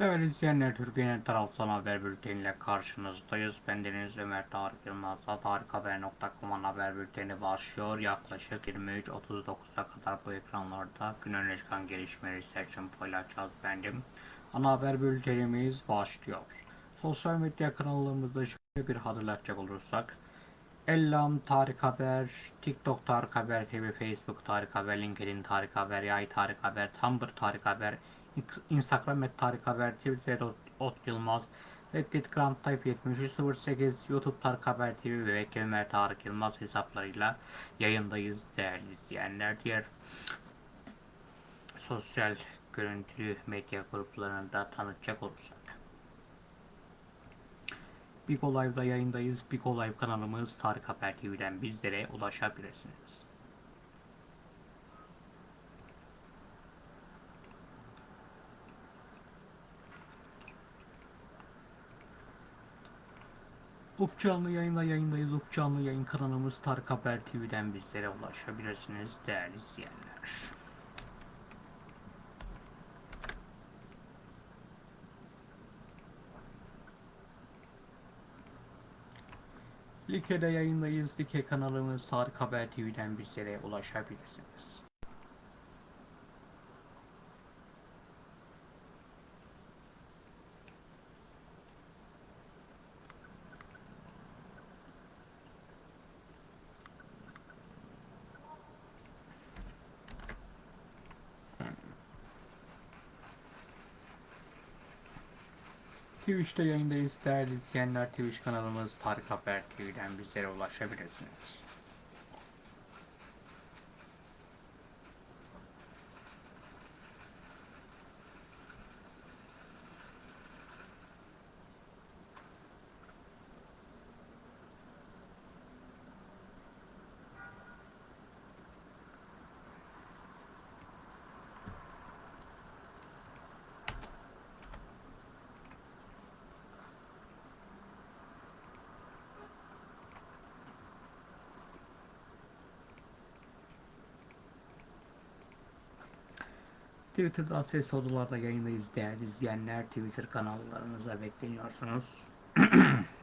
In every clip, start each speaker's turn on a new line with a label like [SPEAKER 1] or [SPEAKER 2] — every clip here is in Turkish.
[SPEAKER 1] Değerli izleyenler, Türkiye'nin tarafsız haber bülteniyle karşınızdayız. Ben Deniz Ömer Tarık Yılmaz'la tarikhaber.com'un haber bülteni başlıyor. Yaklaşık 23.39'a kadar bu ekranlarda gün öne çıkan gelişmeleri seçim paylaşacağız bendim. Ana haber bültenimiz başlıyor. Sosyal medya kanallarımızda şöyle bir hatırlatacak olursak. Ellam Tarık Haber, TikTok Tarık Haber TV, Facebook Tarık Haber, LinkedIn Tarık Haber, Yay Tarık Haber, Tumblr Tarık Haber, Instagram et Tarık Haber, Twitter Ot, Yılmaz, Reddit Grand Type 7308, YouTube Tarık Haber TV ve Ömer Tarık Yılmaz hesaplarıyla yayındayız değerli izleyenler. Diğer sosyal görüntülü medya gruplarını da tanıtacak olursak. Biko Live'da yayındayız. Biko Live kanalımız Tarık Haber TV'den bizlere ulaşabilirsiniz. Uk canlı yayında yayındayız. Uk canlı yayın kanalımız Tarık Haber TV'den bizlere ulaşabilirsiniz değerli izleyenler. Like'de yayındayız. Like kanalımız Tarık Haber TV'den bizlere ulaşabilirsiniz. Twitch'te yayındayız değerli izleyenler. Twitch kanalımız Tarık Haber TV'den bizlere ulaşabilirsiniz. Twitter'da ses odalarda yayındayız değerli izleyenler. Twitter kanallarınıza bekleniyorsunuz.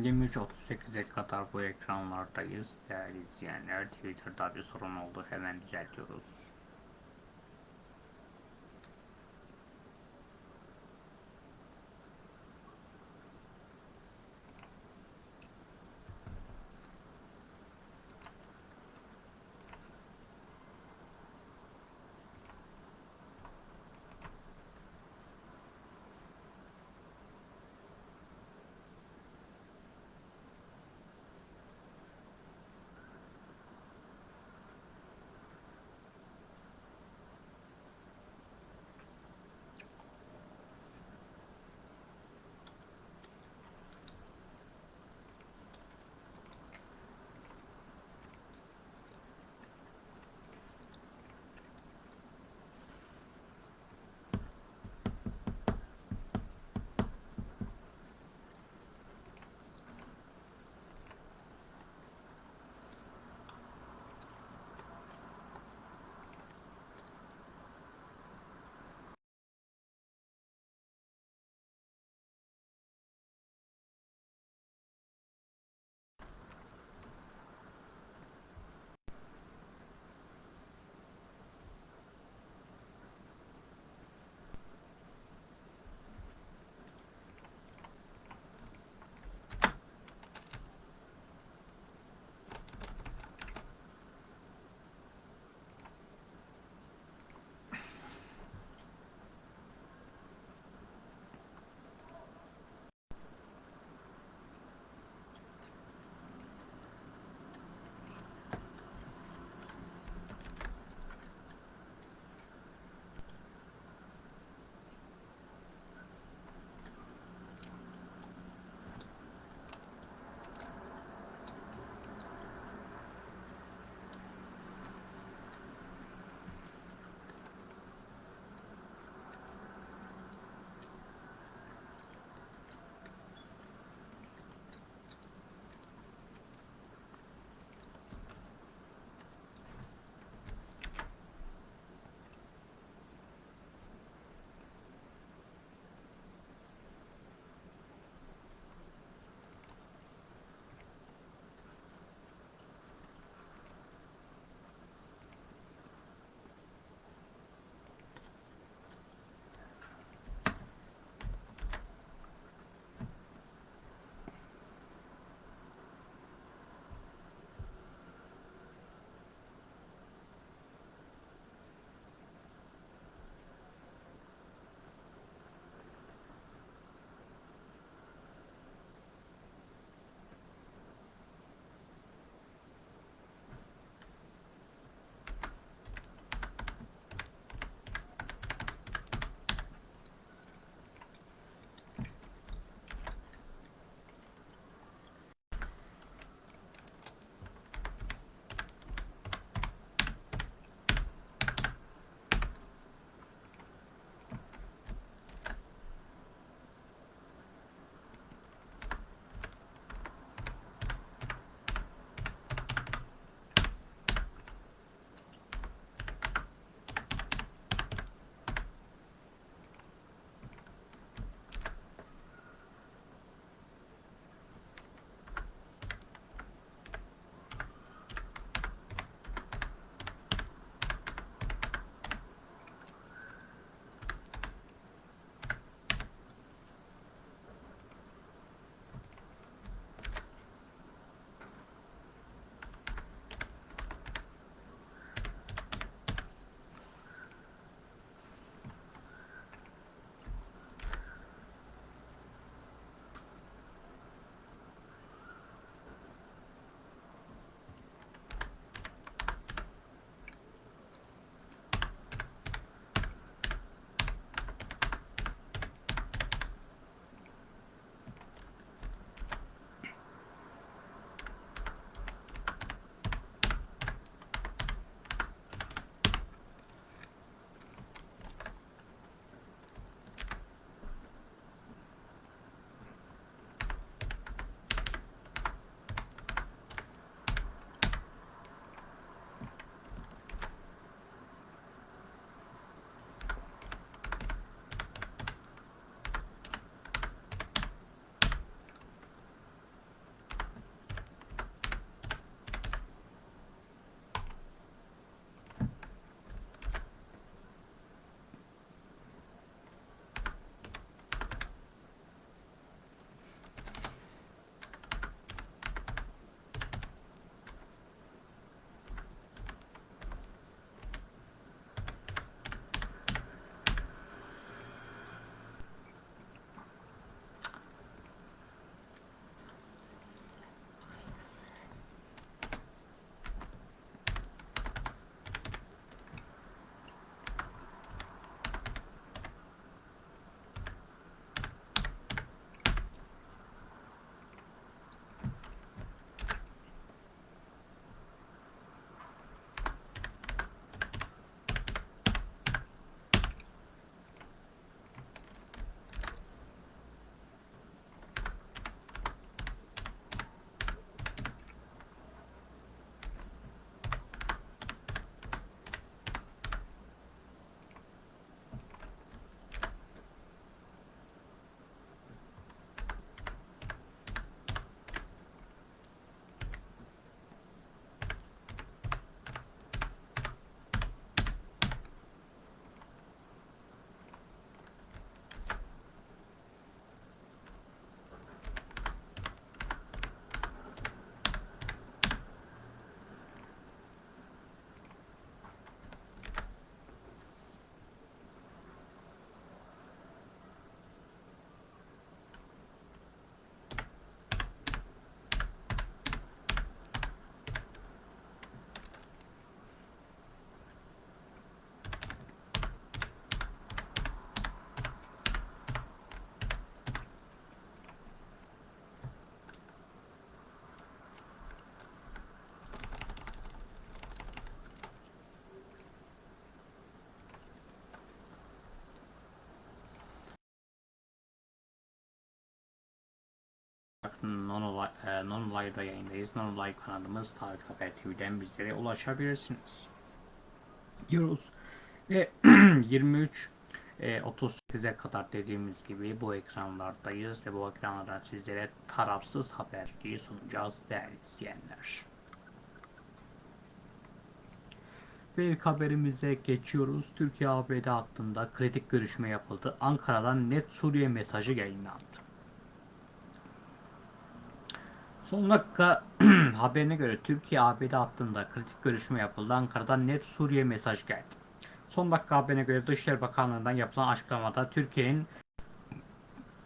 [SPEAKER 1] 23.38'e kadar bu ekranlardayız değerli izleyenler. Twitter'da bir sorun oldu hemen düzeltiyoruz. Non e, Non-Live'da yayındayız. Non-Live kanalımız Tarık Haber TV'den bizlere ulaşabilirsiniz. Diyoruz. Ve 23 e, 38'e kadar dediğimiz gibi bu ekranlardayız ve bu ekranlardan sizlere tarafsız haberliği sunacağız değerli izleyenler. Ve ilk haberimize geçiyoruz. Türkiye ABD hakkında kritik görüşme yapıldı. Ankara'dan net Suriye mesajı yayınlandı. Son dakika haberine göre Türkiye ABD hattında kritik görüşme yapıldı. Ankara'dan net Suriye mesaj geldi. Son dakika haberine göre Dışişleri Bakanlığı'ndan yapılan açıklamada Türkiye'nin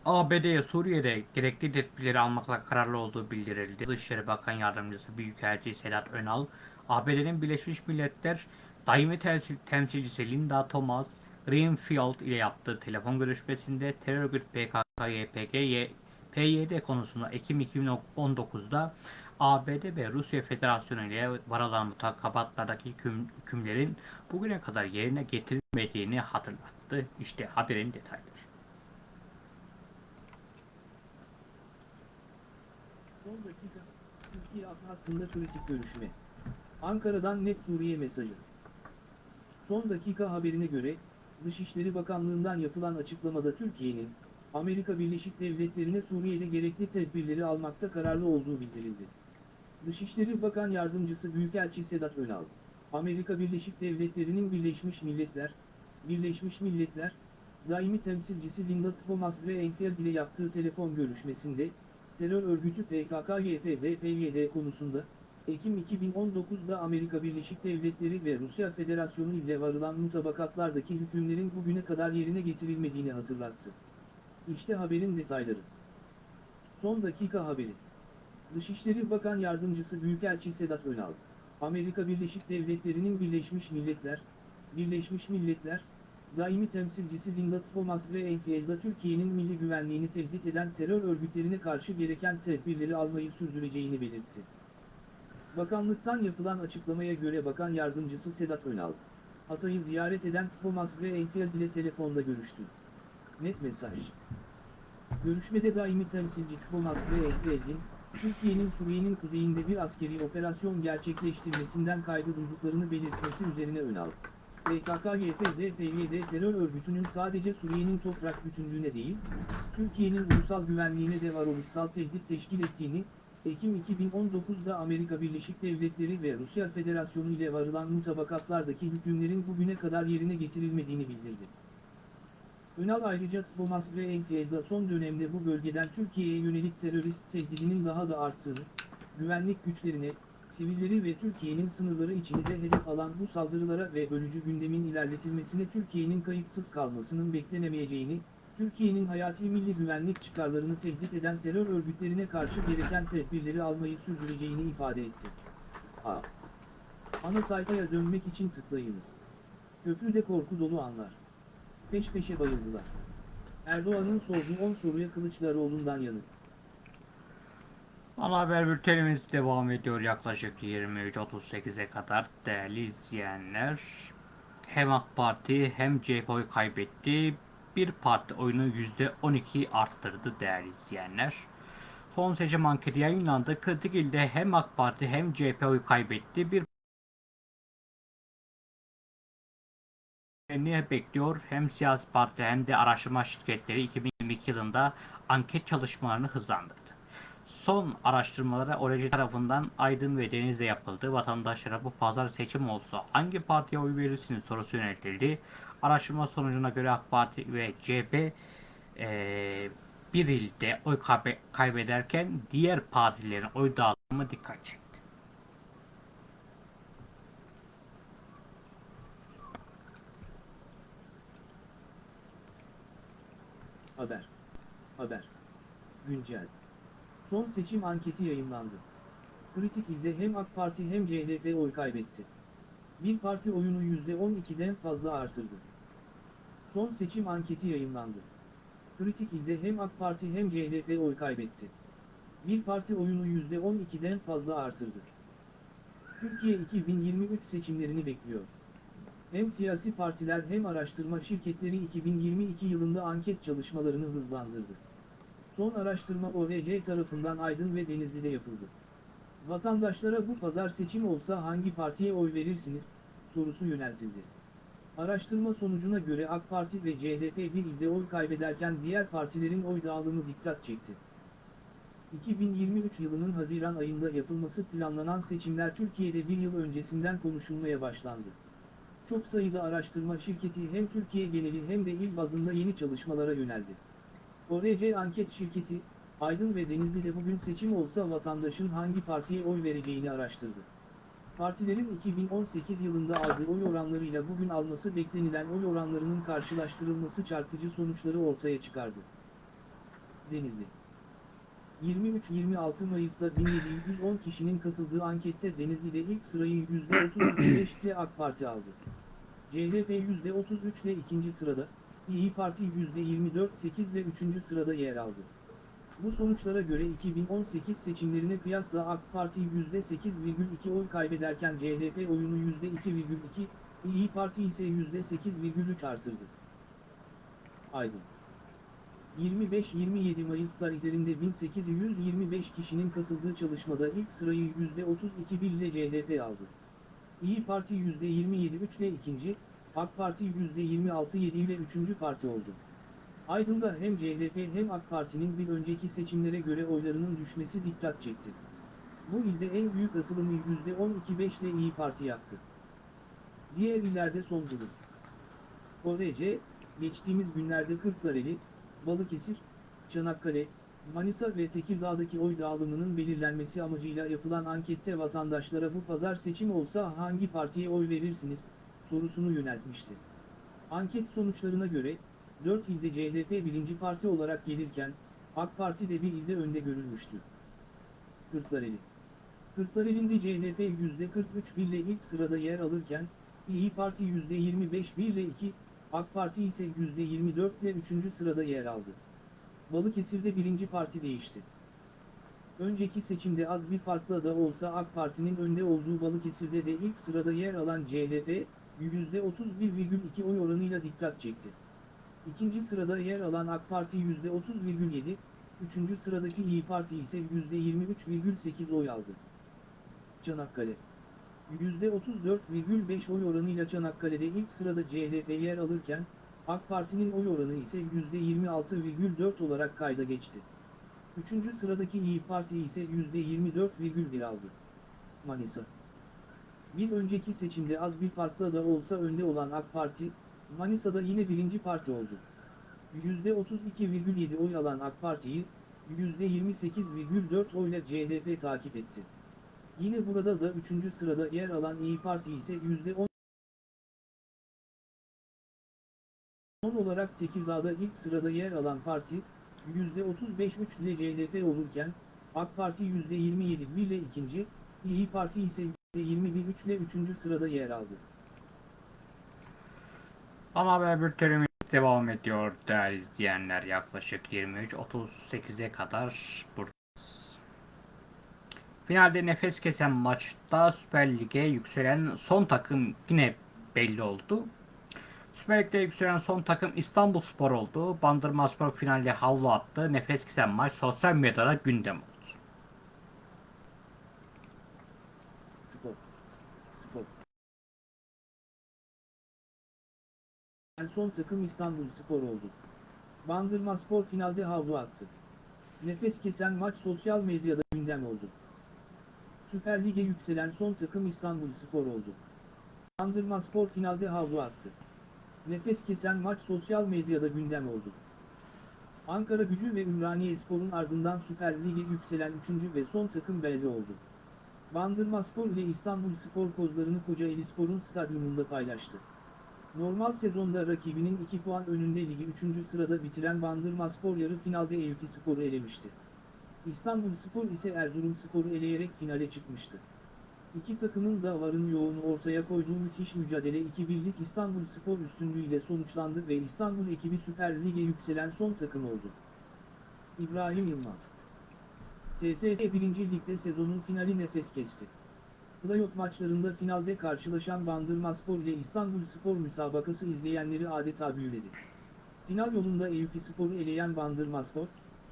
[SPEAKER 1] ABD'ye Suriye'de gerekli tedbirleri almakla kararlı olduğu bildirildi. Dışişleri Bakan Yardımcısı Büyükelçi Sedat Önal, ABD'nin Birleşmiş Milletler Daimi Temsil- Temsilcisi Linda Thomas Greenfield ile yaptığı telefon görüşmesinde terör örgütü PKK-YPG, PYD konusunda Ekim 2019'da ABD ve Rusya Federasyonu ile varılan mutakabatlardaki hüküm, hükümlerin bugüne kadar yerine getirilmediğini hatırlattı. İşte haberin detayları.
[SPEAKER 2] Son dakika, Türkiye hattında kritik görüşme. Ankara'dan net Suriye mesajı. Son dakika haberine göre, Dışişleri Bakanlığı'ndan yapılan açıklamada Türkiye'nin, Amerika Birleşik Devletleri'ne Suriye'de gerekli tedbirleri almakta kararlı olduğu bildirildi. Dışişleri Bakan Yardımcısı Büyükelçi Sedat Önal, Amerika Birleşik Devletleri'nin Birleşmiş Milletler, Birleşmiş Milletler, daimi temsilcisi Linda Thomas ve Enfield ile yaptığı telefon görüşmesinde, terör örgütü PKK-YPG PYD konusunda, Ekim 2019'da Amerika Birleşik Devletleri ve Rusya Federasyonu ile varılan mutabakatlardaki hükümlerin bugüne kadar yerine getirilmediğini hatırlattı. İşte haberin detayları. Son dakika haberi. Dışişleri Bakan Yardımcısı Büyükelçi Sedat Önal, Amerika Birleşik Devletleri'nin Birleşmiş Milletler, Birleşmiş Milletler, daimi temsilcisi Linda Thomas ve Enfield'a Türkiye'nin milli güvenliğini tehdit eden terör örgütlerine karşı gereken tedbirleri almayı sürdüreceğini belirtti. Bakanlıktan yapılan açıklamaya göre Bakan Yardımcısı Sedat Önal, Hatay'ı ziyaret eden Thomas ve Enfield ile telefonda görüştü. Net mesaj. Görüşmede daimi temsilci Thomas ve Enfield'in, Türkiye'nin Suriye'nin kuzeyinde bir askeri operasyon gerçekleştirmesinden kaygı duyduklarını belirtmesi üzerine Önal, PKK-YPG-PYD terör örgütünün sadece Suriye'nin toprak bütünlüğüne değil, Türkiye'nin ulusal güvenliğine de varoluşsal tehdit teşkil ettiğini, Ekim 2019'da Amerika Birleşik Devletleri ve Rusya Federasyonu ile varılan mutabakatlardaki hükümlerin bugüne kadar yerine getirilmediğini bildirdi. Önal ayrıca Thomas ve son dönemde bu bölgeden Türkiye'ye yönelik terörist tehdidinin daha da arttığını, güvenlik güçlerine, sivilleri ve Türkiye'nin sınırları içinde hedef alan bu saldırılara ve bölücü gündemin ilerletilmesine Türkiye'nin kayıtsız kalmasının beklenemeyeceğini, Türkiye'nin hayati milli güvenlik çıkarlarını tehdit eden terör örgütlerine karşı gereken tedbirleri almayı sürdüreceğini ifade etti. A. Ana sayfaya dönmek için tıklayınız. Köprüde korku dolu anlar. Peş peşe bayıldılar. Erdoğan'ın sorduğu 10 soruya Kılıçdaroğlu'ndan yanıt.
[SPEAKER 1] Ana haber bültenimiz devam ediyor yaklaşık 23.38'e kadar değerli izleyenler. Hem AK Parti hem CHP oy kaybetti. Bir parti oyunu %12 arttırdı değerli izleyenler. Son seçim anketi yayınlandı. Kritik ilde hem AK Parti hem CHP oy kaybetti. Bir ne bekliyor? Hem siyasi parti hem de araştırma şirketleri 2022 yılında anket çalışmalarını hızlandırdı. Son araştırmalara ORC tarafından Aydın ve Deniz'de yapıldı. Vatandaşlara bu pazar seçim olsa hangi partiye oy verirsiniz sorusu yöneltildi. Araştırma sonucuna göre AK Parti ve CHP eee, bir ilde oy kaybe- kaybederken diğer partilerin oy dağılımı dikkat çekti.
[SPEAKER 2] Haber. Haber. Güncel. Son seçim anketi yayınlandı. Kritik ilde hem AK Parti hem CHP oy kaybetti. Bir parti oyunu %12'den fazla artırdı. Son seçim anketi yayınlandı. Kritik ilde hem AK Parti hem CHP oy kaybetti. Bir parti oyunu %12'den fazla artırdı. Türkiye 2023 seçimlerini bekliyor. Hem siyasi partiler hem araştırma şirketleri 2022 yılında anket çalışmalarını hızlandırdı. Son araştırma ORC tarafından Aydın ve Denizli'de yapıldı. Vatandaşlara bu pazar seçim olsa hangi partiye oy verirsiniz sorusu yöneltildi. Araştırma sonucuna göre AK Parti ve CHP bir ilde oy kaybederken diğer partilerin oy dağılımı dikkat çekti. 2023 yılının Haziran ayında yapılması planlanan seçimler Türkiye'de bir yıl öncesinden konuşulmaya başlandı. Çok sayıda araştırma şirketi hem Türkiye geneli hem de il bazında yeni çalışmalara yöneldi. ORC anket şirketi, Aydın ve Denizli'de bugün seçim olsa vatandaşın hangi partiye oy vereceğini araştırdı. Partilerin 2018 yılında aldığı oy oranlarıyla bugün alması beklenilen oy oranlarının karşılaştırılması çarpıcı sonuçları ortaya çıkardı. Denizli 23-26 Mayıs'ta 1710 kişinin katıldığı ankette Denizli'de ilk sırayı %35 ile AK Parti aldı. CHP %33 ile ikinci sırada, İyi Parti %24.8 ile üçüncü sırada yer aldı. Bu sonuçlara göre 2018 seçimlerine kıyasla AK Parti %8,2 oy kaybederken CHP oyunu %2,2, İyi Parti ise %8,3 artırdı. Aydın 25-27 Mayıs tarihlerinde 1825 kişinin katıldığı çalışmada ilk sırayı %32 ile CHP aldı. İyi Parti %27,3 ile ikinci, AK Parti %26,7 ile üçüncü parti oldu. Aydın'da hem CHP hem AK Parti'nin bir önceki seçimlere göre oylarının düşmesi dikkat çekti. Bu ilde en büyük atılımı %12,5 ile İyi Parti yaptı. Diğer illerde son durum. ORC, geçtiğimiz günlerde Kırklareli, Balıkesir, Çanakkale, Manisa ve Tekirdağ'daki oy dağılımının belirlenmesi amacıyla yapılan ankette vatandaşlara bu pazar seçim olsa hangi partiye oy verirsiniz, sorusunu yöneltmişti. Anket sonuçlarına göre, 4 ilde CHP birinci parti olarak gelirken, AK Parti de bir ilde önde görülmüştü. Kırklareli Kırklareli'nde CHP %43 ile ilk sırada yer alırken, İyi Parti %25 ile 2, AK Parti ise %24 ile 3. sırada yer aldı. Balıkesir'de birinci parti değişti. Önceki seçimde az bir farkla da olsa AK Parti'nin önde olduğu Balıkesir'de de ilk sırada yer alan CHP, %31,2 oy oranıyla dikkat çekti. İkinci sırada yer alan AK Parti %30,7, üçüncü sıradaki İyi Parti ise %23,8 oy aldı. Çanakkale %34,5 oy oranıyla Çanakkale'de ilk sırada CHP yer alırken, AK Parti'nin oy oranı ise %26,4 olarak kayda geçti. Üçüncü sıradaki İyi Parti ise %24,1 aldı. Manisa Bir önceki seçimde az bir farkla da olsa önde olan AK Parti, Manisa'da yine birinci parti oldu. %32,7 oy alan AK Parti'yi, %28,4 oyla CHP takip etti. Yine burada da 3. sırada yer alan İyi Parti ise %10 olarak Tekirdağ'da ilk sırada yer alan parti, %35,3 ile CHP olurken, AK Parti %27 ile ikinci, İyi Parti ise %21,3 ile üçüncü sırada yer aldı.
[SPEAKER 1] Ana haber bültenimiz devam ediyor değerli izleyenler. Yaklaşık 23.38'e kadar buradayız. Finalde nefes kesen maçta Süper Lig'e yükselen son takım yine belli oldu. Süper Lig'de yükselen son takım İstanbul Spor oldu. Bandırma Spor finalde havlu attı. Nefes kesen maç sosyal medyada gündem oldu.
[SPEAKER 2] Spor. Spor. Son takım İstanbul Spor oldu. Bandırma Spor finalde havlu attı. Nefes kesen maç sosyal medyada gündem oldu. Süper Lig'e yükselen son takım İstanbul Spor oldu. Bandırma Spor finalde havlu attı. Nefes kesen maç sosyal medyada gündem oldu. Ankara Gücü ve Ümraniye Spor'un ardından Süper Lig'e yükselen 3. ve son takım belli oldu. Bandırma Spor ile İstanbul Spor kozlarını Kocaeli Spor'un stadyumunda paylaştı. Normal sezonda rakibinin 2 puan önünde ligi 3. sırada bitiren Bandırma Spor yarı finalde Eyüp Spor'u elemişti. İstanbul Spor ise Erzurum Spor'u eleyerek finale çıkmıştı. İki takımın da varın yoğunu ortaya koyduğu müthiş mücadele 2-1'lik İstanbul Spor üstünlüğüyle sonuçlandı ve İstanbul ekibi Süper Lig'e yükselen son takım oldu. İbrahim Yılmaz TFF 1. Lig'de sezonun finali nefes kesti. Playoff maçlarında finalde karşılaşan Bandırmaspor ile İstanbul Spor müsabakası izleyenleri adeta büyüledi. Final yolunda Eyüp Spor'u eleyen Bandırmaspor,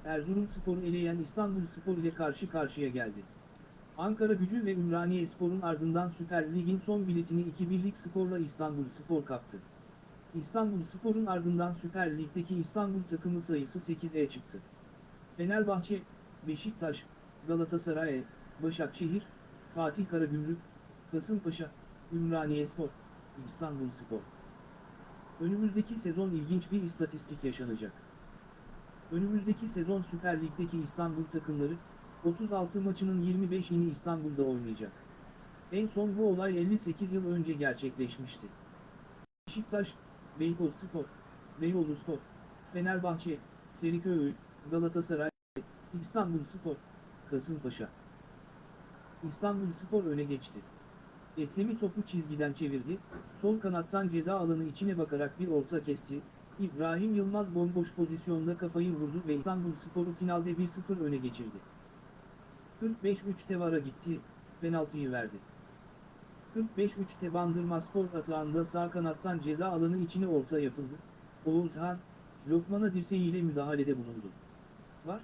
[SPEAKER 2] Erzurumspor'u eleyen İstanbulspor ile karşı karşıya geldi. Ankara gücü ve Ümraniyespor'un ardından Süper Lig'in son biletini 2-1'lik skorla İstanbulspor kaptı. İstanbulspor'un ardından Süper Lig'deki İstanbul takımı sayısı 8'e çıktı. Fenerbahçe, Beşiktaş, Galatasaray, Başakşehir, Fatih Karagümrük, Kasımpaşa, Ümraniyespor, İstanbulspor. Önümüzdeki sezon ilginç bir istatistik yaşanacak. Önümüzdeki sezon Süper Lig'deki İstanbul takımları, 36 maçının 25'ini İstanbul'da oynayacak. En son bu olay 58 yıl önce gerçekleşmişti. Beşiktaş, Beykozspor, Beyoğluspor, Fenerbahçe, Feriköy, Galatasaray, İstanbulspor, Kasımpaşa. İstanbulspor öne geçti. Etlemi topu çizgiden çevirdi, sol kanattan ceza alanı içine bakarak bir orta kesti, İbrahim Yılmaz bomboş pozisyonda kafayı vurdu ve İstanbulspor'u finalde 1-0 öne geçirdi. 45-3'te VAR'a gitti, penaltıyı verdi. 45-3'te Bandırmaspor atağında sağ kanattan ceza alanı içine orta yapıldı. Oğuzhan, Lokman'a dirseğiyle müdahalede bulundu. Var,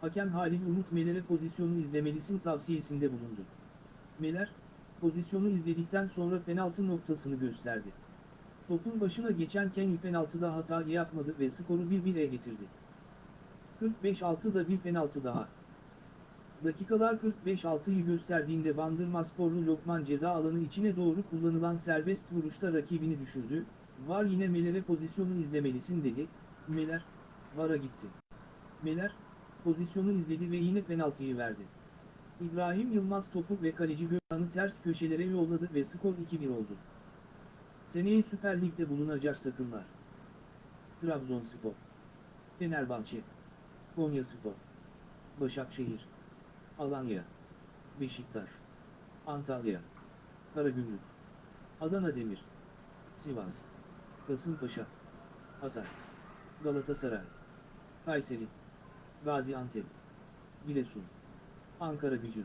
[SPEAKER 2] hakem Halil Umut Meler'e pozisyonu izlemelisin tavsiyesinde bulundu. Meler, pozisyonu izledikten sonra penaltı noktasını gösterdi. Topun başına geçen Kenny penaltıda hata yapmadı ve skoru 1-1'e getirdi. 45-6'da bir penaltı daha. Dakikalar 45-6'yı gösterdiğinde Bandırmasporlu Lokman ceza alanı içine doğru kullanılan serbest vuruşta rakibini düşürdü. Var yine Meler'e pozisyonu izlemelisin dedi. Meler, Var'a gitti. Meler, pozisyonu izledi ve yine penaltıyı verdi. İbrahim Yılmaz topu ve kaleci Gökhan'ı ters köşelere yolladı ve skor 2-1 oldu. Seneye Süper Lig'de bulunacak takımlar. Trabzonspor, Fenerbahçe, Konyaspor, Başakşehir, Alanya, Beşiktaş, Antalya, Karagümrük, Adana Demir, Sivas, Kasımpaşa, Hatay, Galatasaray, Kayseri, Gaziantep, Giresun, Ankara Gücü,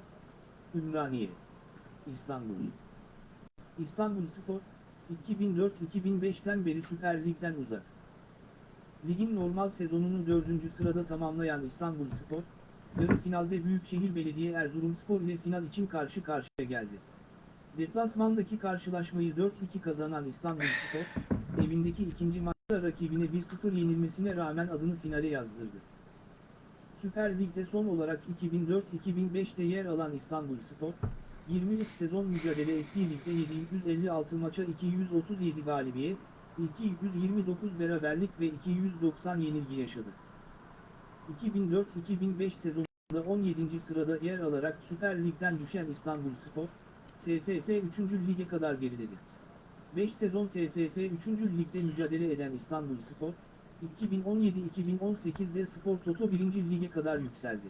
[SPEAKER 2] Ümraniye, İstanbul. İstanbulspor, 2004-2005'ten beri Süper Lig'den uzak. Ligin normal sezonunu 4. sırada tamamlayan İstanbulspor, yarı finalde Büyükşehir Belediye Erzurumspor ile final için karşı karşıya geldi. Deplasmandaki karşılaşmayı 4-2 kazanan İstanbulspor, evindeki ikinci maçta rakibine 1-0 yenilmesine rağmen adını finale yazdırdı. Süper Lig'de son olarak 2004-2005'te yer alan İstanbulspor, 23 sezon mücadele ettiği ligde 756 maça 237 galibiyet, 229 beraberlik ve 290 yenilgi yaşadı. 2004-2005 sezonunda 17. sırada yer alarak Süper Lig'den düşen İstanbulspor, TFF 3. lige kadar geriledi. 5 sezon TFF 3. ligde mücadele eden İstanbulspor, 2017-2018'de Spor Toto 1. lige kadar yükseldi.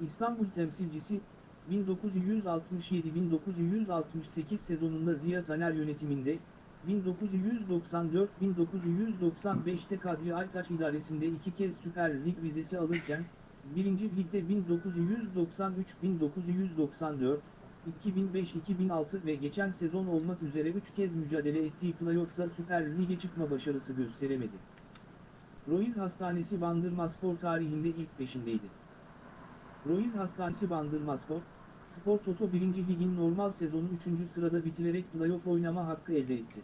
[SPEAKER 2] İstanbul temsilcisi, 1967-1968 sezonunda Ziya Taner yönetiminde, 1994-1995'te Kadri Aytaç idaresinde iki kez Süper Lig vizesi alırken, 1. Lig'de 1993-1994, 2005-2006 ve geçen sezon olmak üzere 3 kez mücadele ettiği playoff'ta Süper Lig'e çıkma başarısı gösteremedi. Royal Hastanesi Bandırmaspor tarihinde ilk beşindeydi. Royal Hastanesi Bandırmaspor, Spor Toto 1. Lig'in normal sezonu 3. sırada bitirerek playoff oynama hakkı elde etti.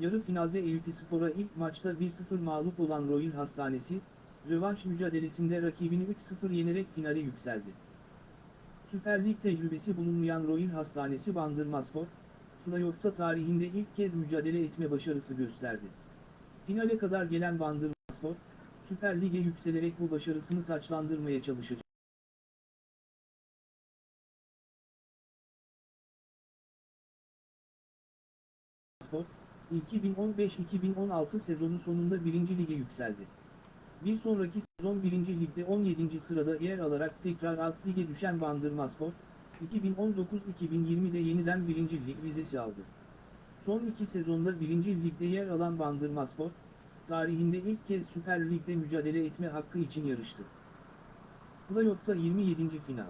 [SPEAKER 2] Yarı finalde Eyüp Spor'a ilk maçta 1-0 mağlup olan Royal Hastanesi, rövanş mücadelesinde rakibini 3-0 yenerek finale yükseldi. Süper Lig tecrübesi bulunmayan Royal Hastanesi Bandırmaspor, playoff'ta tarihinde ilk kez mücadele etme başarısı gösterdi. Finale kadar gelen Bandırmaspor, Süper Lig'e yükselerek bu başarısını taçlandırmaya çalışacak. Spor, 2015-2016 sezonu sonunda 1. lige yükseldi. Bir sonraki sezon 1. ligde 17. sırada yer alarak tekrar alt lige düşen Bandırmaspor, 2019-2020'de yeniden 1. lig vizesi aldı. Son iki sezonda 1. ligde yer alan Bandırmaspor, tarihinde ilk kez Süper Lig'de mücadele etme hakkı için yarıştı. Playoff'ta 27. final.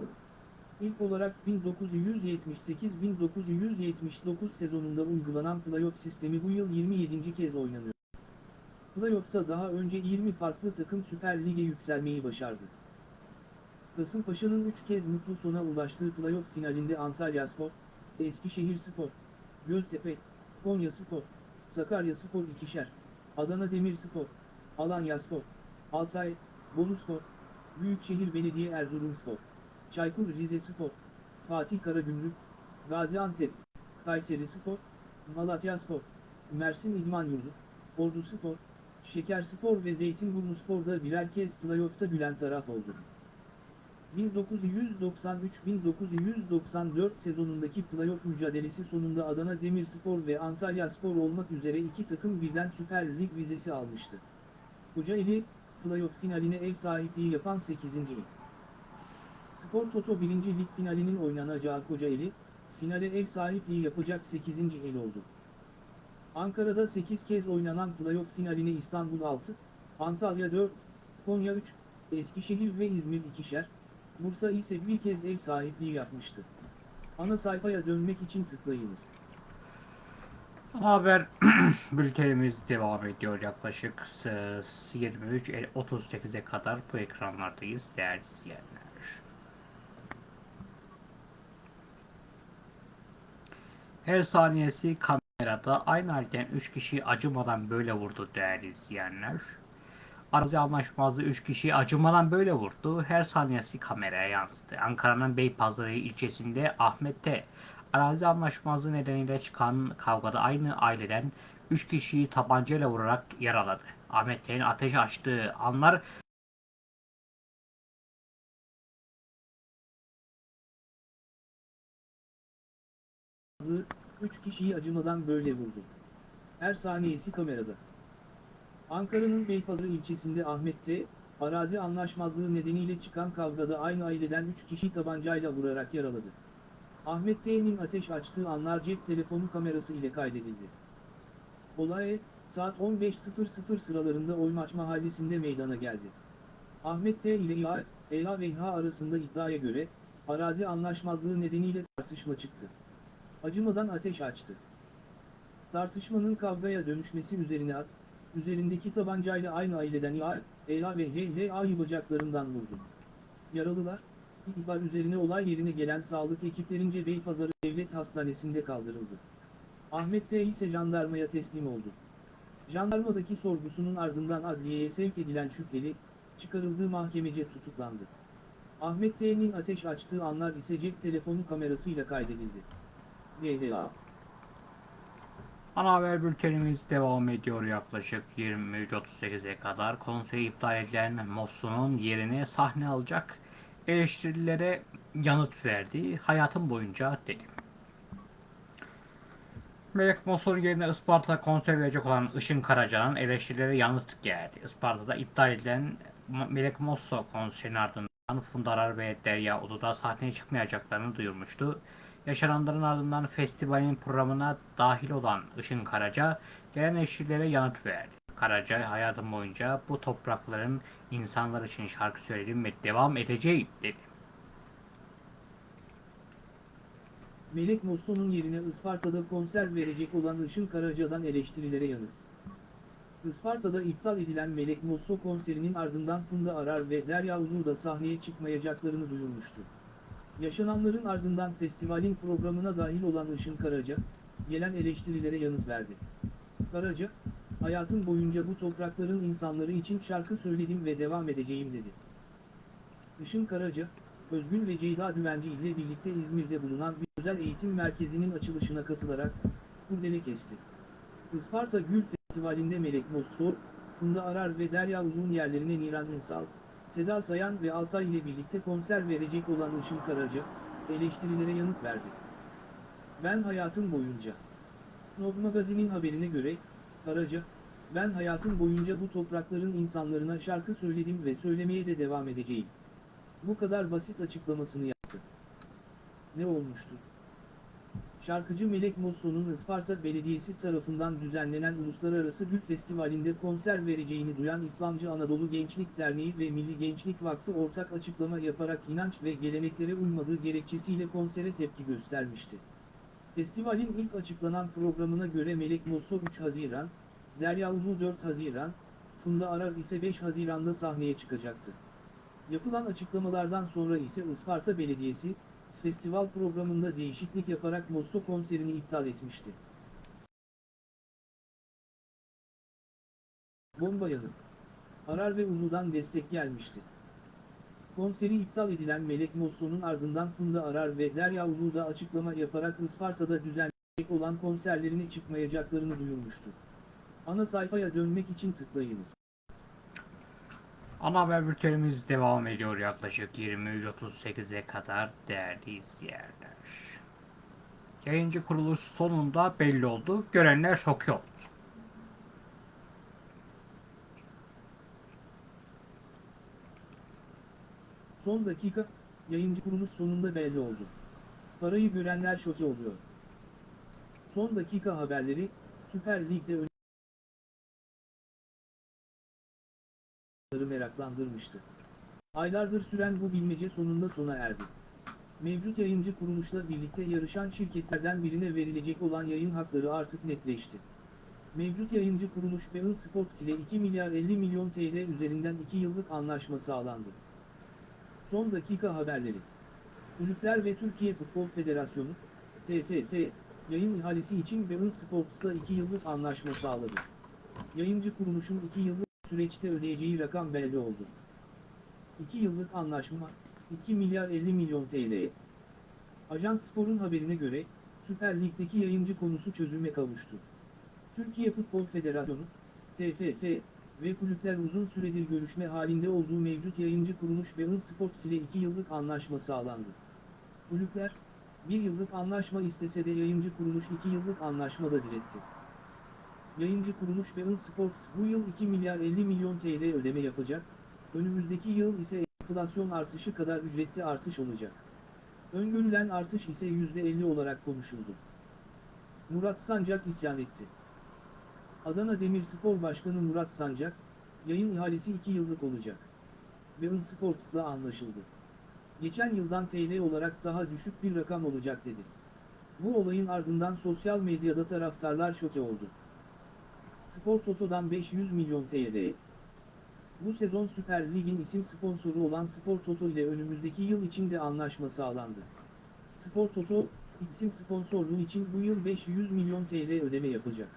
[SPEAKER 2] İlk olarak 1978-1979 sezonunda uygulanan playoff sistemi bu yıl 27. kez oynanıyor. Playoff'ta daha önce 20 farklı takım Süper Lig'e yükselmeyi başardı. Kasımpaşa'nın 3 kez mutlu sona ulaştığı playoff finalinde Antalyaspor, Eskişehirspor, Göztepe, Konyaspor, Sakaryaspor ikişer, Adana Demirspor, Alanyaspor, Altay, Boluspor, Büyükşehir Belediye Erzurumspor, Çaykur Rizespor, Fatih Karagümrük, Gaziantep, Kayserispor, Malatyaspor, Mersin İdman Yurdu, Orduspor, Şekerspor ve Zeytinburnuspor'da birer kez playoff'ta gülen taraf oldu. 1993-1994 sezonundaki playoff mücadelesi sonunda Adana Demirspor ve Antalyaspor olmak üzere iki takım birden Süper Lig vizesi almıştı. Kocaeli, playoff finaline ev sahipliği yapan 8. Spor Toto 1. Lig finalinin oynanacağı Kocaeli, finale ev sahipliği yapacak 8. il oldu. Ankara'da 8 kez oynanan playoff finaline İstanbul 6, Antalya 4, Konya 3, Eskişehir ve İzmir ikişer, Bursa ise bir kez ev sahipliği yapmıştı. Ana sayfaya dönmek için tıklayınız.
[SPEAKER 1] Haber bültenimiz devam ediyor yaklaşık e, 23.38'e kadar bu ekranlardayız değerli izleyenler. Her saniyesi kamerada aynı halden 3 kişi acımadan böyle vurdu değerli izleyenler. Arazi anlaşmazlığı 3 kişi acımadan böyle vurdu. Her saniyesi kameraya yansıdı. Ankara'nın Beypazarı ilçesinde Ahmet'te arazi anlaşmazlığı nedeniyle çıkan kavgada aynı aileden 3 kişiyi tabancayla vurarak yaraladı. Ahmet'in ateş açtığı anlar
[SPEAKER 2] 3 kişiyi acımadan böyle vurdu. Her saniyesi kamerada. Ankara'nın Beypazarı ilçesinde Ahmet'te, arazi anlaşmazlığı nedeniyle çıkan kavgada aynı aileden 3 kişi tabancayla vurarak yaraladı. Ahmet T'nin ateş açtığı anlar cep telefonu kamerası ile kaydedildi. Olay, saat 15.00 sıralarında Oymaç mahallesinde meydana geldi. Ahmet T ile İA, EA ve İHA arasında iddiaya göre, arazi anlaşmazlığı nedeniyle tartışma çıktı. Acımadan ateş açtı. Tartışmanın kavgaya dönüşmesi üzerine at, üzerindeki tabancayla aynı aileden İA, EA ve HHA'yı bacaklarından vurdu. Yaralılar, ihbar üzerine olay yerine gelen sağlık ekiplerince Beypazarı Devlet Hastanesi'nde kaldırıldı. Ahmet T ise jandarmaya teslim oldu. Jandarmadaki sorgusunun ardından adliyeye sevk edilen şüpheli, çıkarıldığı mahkemece tutuklandı. Ahmet T'nin ateş açtığı anlar ise cep telefonu kamerasıyla kaydedildi.
[SPEAKER 1] Ana haber bültenimiz devam ediyor yaklaşık 23.38'e kadar. Konsey iptal edilen Mosso'nun yerine sahne alacak eleştirilere yanıt verdi. Hayatım boyunca dedi. Melek Mosso'nun yerine Isparta'da konser verecek olan Işın Karaca'nın eleştirilere yanıt geldi. Isparta'da iptal edilen Melek Mosso konserinin ardından Funda Arar ve Derya Ulu'da sahneye çıkmayacaklarını duyurmuştu. Yaşananların ardından festivalin programına dahil olan Işın Karaca gelen eleştirilere yanıt verdi. Karaca hayatım boyunca bu toprakların insanlar için şarkı söyledim ve devam edeceğim dedi.
[SPEAKER 2] Melek Mosso'nun yerine Isparta'da konser verecek olan Işın Karaca'dan eleştirilere yanıt. Isparta'da iptal edilen Melek Mosso konserinin ardından Funda Arar ve Derya Ulu da sahneye çıkmayacaklarını duyurmuştu. Yaşananların ardından festivalin programına dahil olan Işın Karaca, gelen eleştirilere yanıt verdi. Karaca, hayatım boyunca bu toprakların insanları için şarkı söyledim ve devam edeceğim dedi. Işın Karaca, Özgün ve Ceyda Düvenci ile birlikte İzmir'de bulunan bir özel eğitim merkezinin açılışına katılarak kurdele kesti. Isparta Gül Festivali'nde Melek Mosso, Funda Arar ve Derya Ulu'nun yerlerine Niran Ünsal, Seda Sayan ve Altay ile birlikte konser verecek olan Işın Karaca, eleştirilere yanıt verdi. Ben hayatım boyunca. Snob Magazin'in haberine göre, Karaca, ben hayatım boyunca bu toprakların insanlarına şarkı söyledim ve söylemeye de devam edeceğim. Bu kadar basit açıklamasını yaptı. Ne olmuştu? Şarkıcı Melek Mosso'nun Isparta Belediyesi tarafından düzenlenen Uluslararası Gül Festivali'nde konser vereceğini duyan İslamcı Anadolu Gençlik Derneği ve Milli Gençlik Vakfı ortak açıklama yaparak inanç ve geleneklere uymadığı gerekçesiyle konsere tepki göstermişti. Festivalin ilk açıklanan programına göre Melek Mosso 3 Haziran, Derya Ulu 4 Haziran, Funda Arar ise 5 Haziran'da sahneye çıkacaktı. Yapılan açıklamalardan sonra ise Isparta Belediyesi, festival programında değişiklik yaparak Mosto konserini iptal etmişti. Bomba yanıt. Arar ve Ulu'dan destek gelmişti. Konseri iptal edilen Melek Mosso'nun ardından Funda Arar ve Derya Ulu da açıklama yaparak Isparta'da düzenlenecek olan konserlerine çıkmayacaklarını duyurmuştu. Ana sayfaya dönmek için tıklayınız.
[SPEAKER 1] Ana haber bültenimiz devam ediyor yaklaşık 23.38'e kadar değerli izleyenler. Yayıncı kuruluş sonunda belli oldu. Görenler şok oldu.
[SPEAKER 2] Son dakika, yayıncı kuruluş sonunda belli oldu. Parayı görenler şoke oluyor. Son dakika haberleri, Süper Lig'de ön meraklandırmıştı. Aylardır süren bu bilmece sonunda sona erdi. Mevcut yayıncı kuruluşla birlikte yarışan şirketlerden birine verilecek olan yayın hakları artık netleşti. Mevcut yayıncı kuruluş Bein Sports ile 2 milyar 50 milyon TL üzerinden 2 yıllık anlaşma sağlandı. Son dakika haberleri. Kulüpler ve Türkiye Futbol Federasyonu, TFF, yayın ihalesi için Bein Sports'la 2 yıllık anlaşma sağladı. Yayıncı kuruluşun 2 yıllık süreçte ödeyeceği rakam belli oldu. 2 yıllık anlaşma, 2 milyar 50 milyon TL. Ajans Spor'un haberine göre, Süper Lig'deki yayıncı konusu çözüme kavuştu. Türkiye Futbol Federasyonu, TFF ve kulüpler uzun süredir görüşme halinde olduğu mevcut yayıncı kuruluş Bein Sports ile 2 yıllık anlaşma sağlandı. Kulüpler, 1 yıllık anlaşma istese de yayıncı kuruluş 2 yıllık anlaşmada diretti. Yayıncı kuruluş Bein Sports bu yıl 2 milyar 50 milyon TL ödeme yapacak, önümüzdeki yıl ise enflasyon artışı kadar ücretli artış olacak. Öngörülen artış ise %50 olarak konuşuldu. Murat Sancak isyan etti. Adana Demirspor Başkanı Murat Sancak, yayın ihalesi 2 yıllık olacak. Bein Sports'la anlaşıldı. Geçen yıldan TL olarak daha düşük bir rakam olacak dedi. Bu olayın ardından sosyal medyada taraftarlar şoke oldu. Spor Toto'dan 500 milyon TL. Bu sezon Süper Lig'in isim sponsoru olan Spor Toto ile önümüzdeki yıl için de anlaşma sağlandı. Spor Toto, isim sponsorluğu için bu yıl 500 milyon TL ödeme yapacak.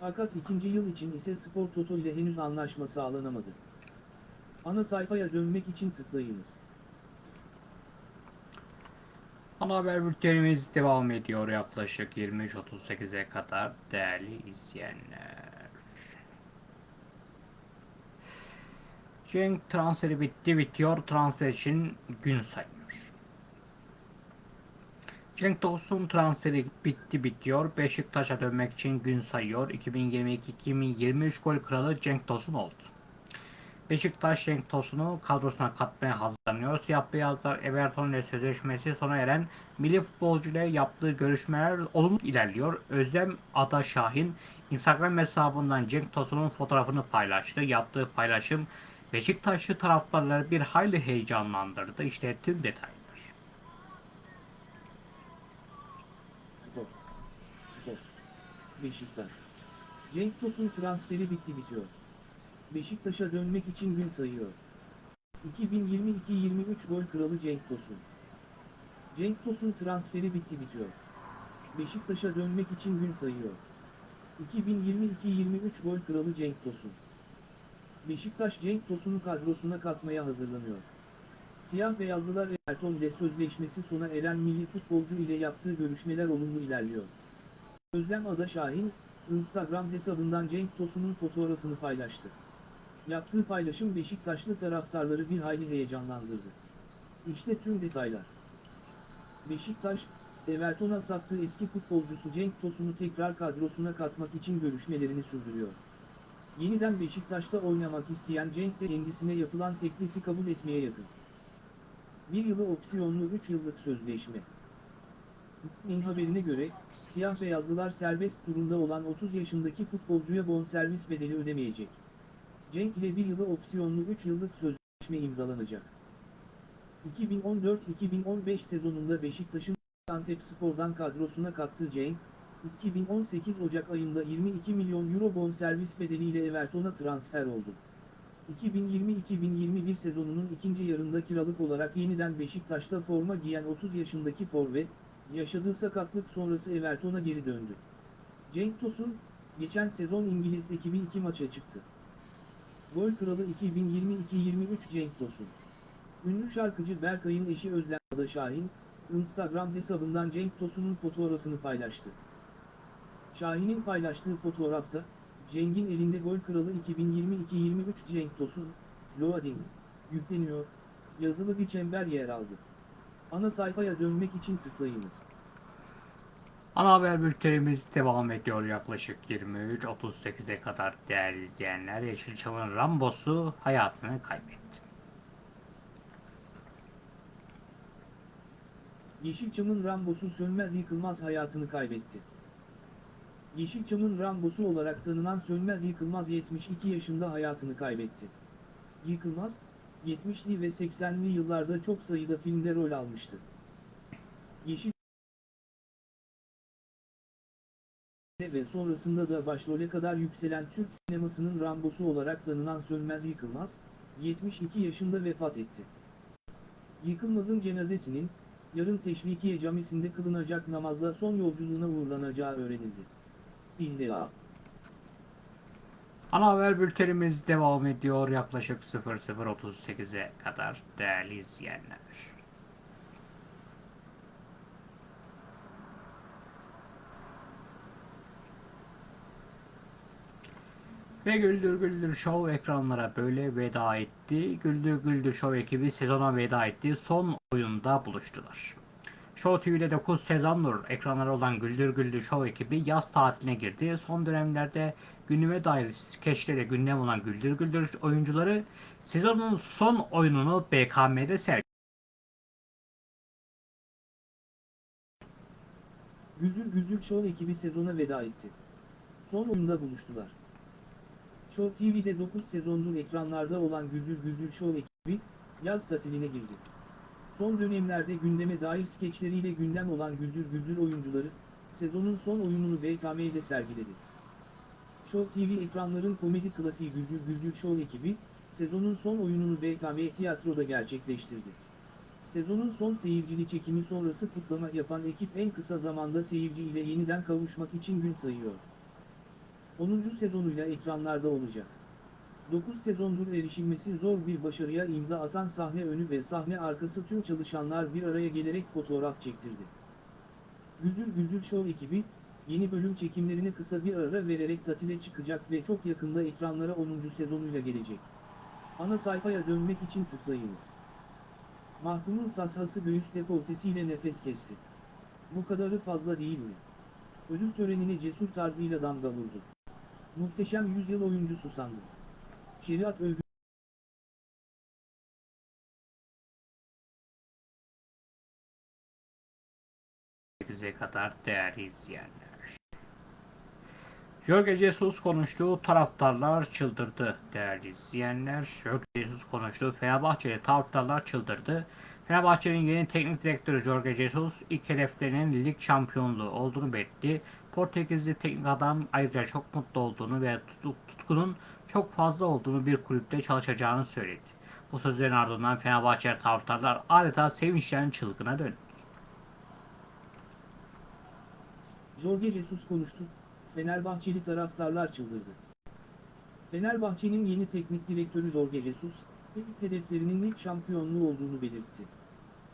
[SPEAKER 2] Fakat ikinci yıl için ise Spor Toto ile henüz anlaşma sağlanamadı. Ana sayfaya dönmek için tıklayınız.
[SPEAKER 1] Ana haber bültenimiz devam ediyor yaklaşık 23.38'e kadar değerli izleyenler. Cenk transferi bitti bitiyor. Transfer için gün sayıyor. Cenk Tosun transferi bitti bitiyor. Beşiktaş'a dönmek için gün sayıyor. 2022-2023 gol kralı Cenk Tosun oldu. Beşiktaş Cenk Tosun'u kadrosuna katmaya hazırlanıyor. Siyah beyazlar Everton ile sözleşmesi sona eren milli futbolcu ile yaptığı görüşmeler olumlu ilerliyor. Özlem Ada Şahin Instagram hesabından Cenk Tosun'un fotoğrafını paylaştı. Yaptığı paylaşım Beşiktaşlı taraftarları bir hayli heyecanlandırdı. İşte tüm detaylar.
[SPEAKER 2] Spor. Spor. Beşiktaş. Cenk Tosun transferi bitti bitiyor. Beşiktaş'a dönmek için gün sayıyor. 2022-23 gol kralı Cenk Tosun. Cenk Tosun transferi bitti bitiyor. Beşiktaş'a dönmek için gün sayıyor. 2022-23 gol kralı Cenk Tosun. Beşiktaş Cenk Tosun'u kadrosuna katmaya hazırlanıyor. Siyah beyazlılar Everton ile sözleşmesi sona eren milli futbolcu ile yaptığı görüşmeler olumlu ilerliyor. Özlem Ada Şahin, Instagram hesabından Cenk Tosun'un fotoğrafını paylaştı. Yaptığı paylaşım Beşiktaşlı taraftarları bir hayli heyecanlandırdı. İşte tüm detaylar. Beşiktaş, Everton'a sattığı eski futbolcusu Cenk Tosun'u tekrar kadrosuna katmak için görüşmelerini sürdürüyor. Yeniden Beşiktaş'ta oynamak isteyen Cenk de kendisine yapılan teklifi kabul etmeye yakın. Bir yılı opsiyonlu 3 yıllık sözleşme. Min haberine göre, siyah beyazlılar serbest durumda olan 30 yaşındaki futbolcuya bonservis bedeli ödemeyecek. Cenk ile bir yılı opsiyonlu 3 yıllık sözleşme imzalanacak. 2014-2015 sezonunda Beşiktaş'ın Antep Spor'dan kadrosuna kattığı Cenk, 2018 Ocak ayında 22 milyon euro bonservis bedeliyle Everton'a transfer oldu. 2020-2021 sezonunun ikinci yarında kiralık olarak yeniden Beşiktaş'ta forma giyen 30 yaşındaki forvet, yaşadığı sakatlık sonrası Everton'a geri döndü. Cenk Tosun, geçen sezon İngiliz ekibi iki maça çıktı. Gol kralı 2022-23 Cenk Tosun. Ünlü şarkıcı Berkay'ın eşi Özlem Ada Şahin, Instagram hesabından Cenk Tosun'un fotoğrafını paylaştı. Şahin'in paylaştığı fotoğrafta, Cenk'in elinde gol kralı 2022-23 Cenk Tosun, Loading, yükleniyor, yazılı bir çember yer aldı. Ana sayfaya dönmek için tıklayınız.
[SPEAKER 1] Ana haber bültenimiz devam ediyor yaklaşık 23.38'e kadar değerli izleyenler. Yeşilçam'ın Rambosu hayatını kaybetti.
[SPEAKER 2] Yeşilçam'ın Rambosu Sönmez Yıkılmaz hayatını kaybetti. Yeşilçam'ın Rambosu olarak tanınan Sönmez Yıkılmaz 72 yaşında hayatını kaybetti. Yıkılmaz, 70'li ve 80'li yıllarda çok sayıda filmde rol almıştı. Yeşil ve sonrasında da başrole kadar yükselen Türk sinemasının Rambosu olarak tanınan Sönmez Yıkılmaz, 72 yaşında vefat etti. Yıkılmaz'ın cenazesinin, yarın Teşvikiye Camisi'nde kılınacak namazla son yolculuğuna uğurlanacağı öğrenildi. İlla.
[SPEAKER 1] Ana haber bültenimiz devam ediyor yaklaşık 00.38'e kadar değerli izleyenler. Ve Güldür Güldür Show ekranlara böyle veda etti. Güldür Güldür Show ekibi sezona veda etti. Son oyunda buluştular. Show TV'de 9 sezondur ekranlara olan Güldür Güldür Show ekibi yaz tatiline girdi. Son dönemlerde günüme dair skeçlere gündem olan Güldür Güldür oyuncuları sezonun son oyununu BKM'de sergiledi.
[SPEAKER 2] Güldür Güldür Show ekibi sezona veda etti. Son oyunda buluştular. Show TV'de 9 sezondur ekranlarda olan Güldür Güldür Show ekibi, yaz tatiline girdi. Son dönemlerde gündeme dair skeçleriyle gündem olan Güldür Güldür oyuncuları, sezonun son oyununu BKM'de sergiledi. Show TV ekranların komedi klasiği Güldür Güldür Show ekibi, sezonun son oyununu BKM Tiyatro'da gerçekleştirdi. Sezonun son seyircili çekimi sonrası kutlama yapan ekip en kısa zamanda seyirci ile yeniden kavuşmak için gün sayıyor. 10. sezonuyla ekranlarda olacak. 9 sezondur erişilmesi zor bir başarıya imza atan sahne önü ve sahne arkası tüm çalışanlar bir araya gelerek fotoğraf çektirdi. Güldür Güldür Show ekibi, yeni bölüm çekimlerine kısa bir ara vererek tatile çıkacak ve çok yakında ekranlara 10. sezonuyla gelecek. Ana sayfaya dönmek için tıklayınız. Mahkumun sashası göğüs dekoltesiyle nefes kesti. Bu kadarı fazla değil mi? Ödül törenine cesur tarzıyla damga vurdu. Muhteşem yüzyıl oyuncusu sandım. Şeriat övgü
[SPEAKER 1] kadar değerli izleyenler. Jorge Jesus konuştu, taraftarlar çıldırdı değerli izleyenler. Jorge Jesus konuştu, Fenerbahçe'de taraftarlar çıldırdı. Fenerbahçe'nin yeni teknik direktörü Jorge Jesus ilk hedeflerinin lig şampiyonluğu olduğunu belirtti. Portekizli teknik adam ayrıca çok mutlu olduğunu ve tutkunun çok fazla olduğunu bir kulüpte çalışacağını söyledi. Bu sözlerin ardından Fenerbahçe taraftarlar adeta sevinçten çılgına döndü.
[SPEAKER 2] Jorge Jesus konuştu, Fenerbahçeli taraftarlar çıldırdı. Fenerbahçe'nin yeni teknik direktörü Jorge Jesus, ilk hedeflerinin lig şampiyonluğu olduğunu belirtti.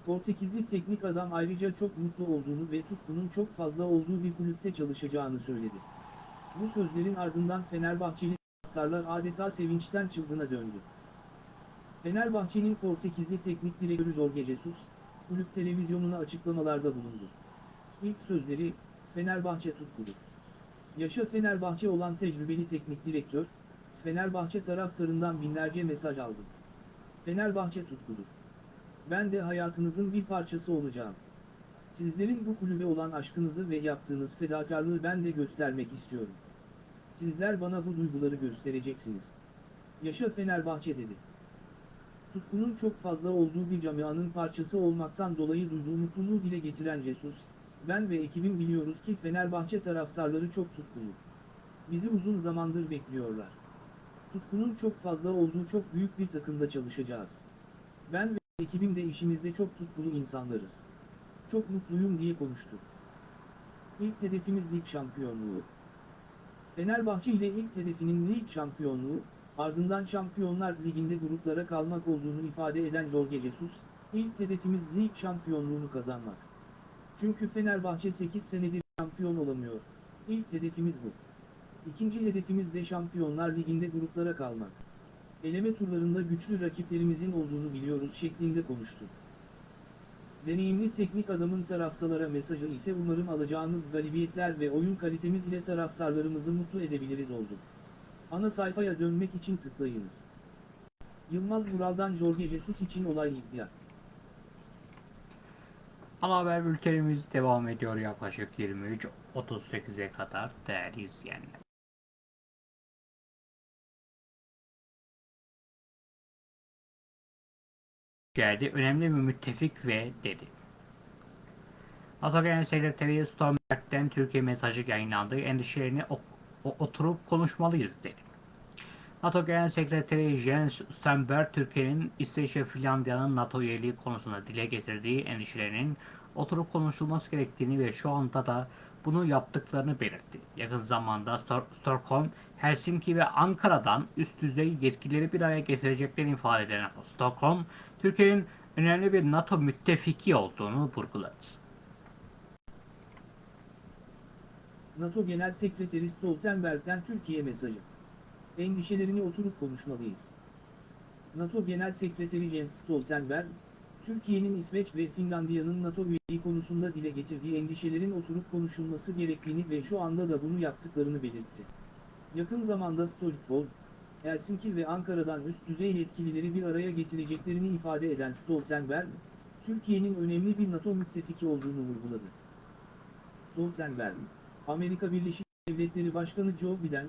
[SPEAKER 2] Portekizli teknik adam ayrıca çok mutlu olduğunu ve tutkunun çok fazla olduğu bir kulüpte çalışacağını söyledi. Bu sözlerin ardından Fenerbahçeli taraftarlar adeta sevinçten çılgına döndü. Fenerbahçe'nin Portekizli teknik direktörü Jorge Jesus, kulüp televizyonuna açıklamalarda bulundu. İlk sözleri, Fenerbahçe tutkudur. Yaşa Fenerbahçe olan tecrübeli teknik direktör, Fenerbahçe taraftarından binlerce mesaj aldım. Fenerbahçe tutkudur. Ben de hayatınızın bir parçası olacağım. Sizlerin bu kulübe olan aşkınızı ve yaptığınız fedakarlığı ben de göstermek istiyorum. Sizler bana bu duyguları göstereceksiniz. Yaşa Fenerbahçe dedi. Tutkunun çok fazla olduğu bir camianın parçası olmaktan dolayı duyduğu mutluluğu dile getiren Jesus, Ben ve ekibim biliyoruz ki Fenerbahçe taraftarları çok tutkulu. Bizi uzun zamandır bekliyorlar. Tutkunun çok fazla olduğu çok büyük bir takımda çalışacağız. Ben ve ekibim de işimizde çok tutkulu insanlarız. Çok mutluyum diye konuştu. İlk hedefimiz lig şampiyonluğu. Fenerbahçe ile ilk hedefinin lig şampiyonluğu, ardından Şampiyonlar Ligi'nde gruplara kalmak olduğunu ifade eden Jorge Jesus, ilk hedefimiz lig şampiyonluğunu kazanmak. Çünkü Fenerbahçe 8 senedir şampiyon olamıyor. İlk hedefimiz bu. İkinci hedefimiz de Şampiyonlar Ligi'nde gruplara kalmak. Eleme turlarında güçlü rakiplerimizin olduğunu biliyoruz şeklinde konuştu. Deneyimli teknik adamın taraftarlara mesajı ise umarım alacağımız galibiyetler ve oyun kalitemiz ile taraftarlarımızı mutlu edebiliriz oldu. Ana sayfaya dönmek için tıklayınız. Yılmaz Vural'dan Jorge Jesus için olay iddia.
[SPEAKER 1] Ana haber bültenimiz devam ediyor yaklaşık 23.38'e kadar değerli izleyenler. Geldi. Önemli bir müttefik ve dedi. NATO Genel Sekreteri Stoltenberg'den Türkiye mesajı yayınlandı. Endişelerini oturup konuşmalıyız dedi. NATO Genel Sekreteri Jens Stoltenberg, Türkiye'nin İsveç ve Finlandiya'nın NATO üyeliği konusunda dile getirdiği endişelerinin oturup konuşulması gerektiğini ve şu anda da bunu yaptıklarını belirtti. Yakın zamanda Stockholm, Helsinki ve Ankara'dan üst düzey yetkilileri bir araya getireceklerini ifade eden Stockholm, Türkiye'nin önemli bir NATO müttefiki olduğunu vurguladı.
[SPEAKER 2] NATO Genel Sekreteri Stoltenberg'den Türkiye mesajı. Endişelerini oturup konuşmalıyız. NATO Genel Sekreteri Jens Stoltenberg, Türkiye'nin İsveç ve Finlandiya'nın NATO üyeliği konusunda dile getirdiği endişelerin oturup konuşulması gerektiğini ve şu anda da bunu yaptıklarını belirtti. Yakın zamanda Stockholm, Helsinki ve Ankara'dan üst düzey yetkilileri bir araya getireceklerini ifade eden Stoltenberg, Türkiye'nin önemli bir NATO müttefiki olduğunu vurguladı. Stoltenberg, Amerika Birleşik Devletleri Başkanı Joe Biden,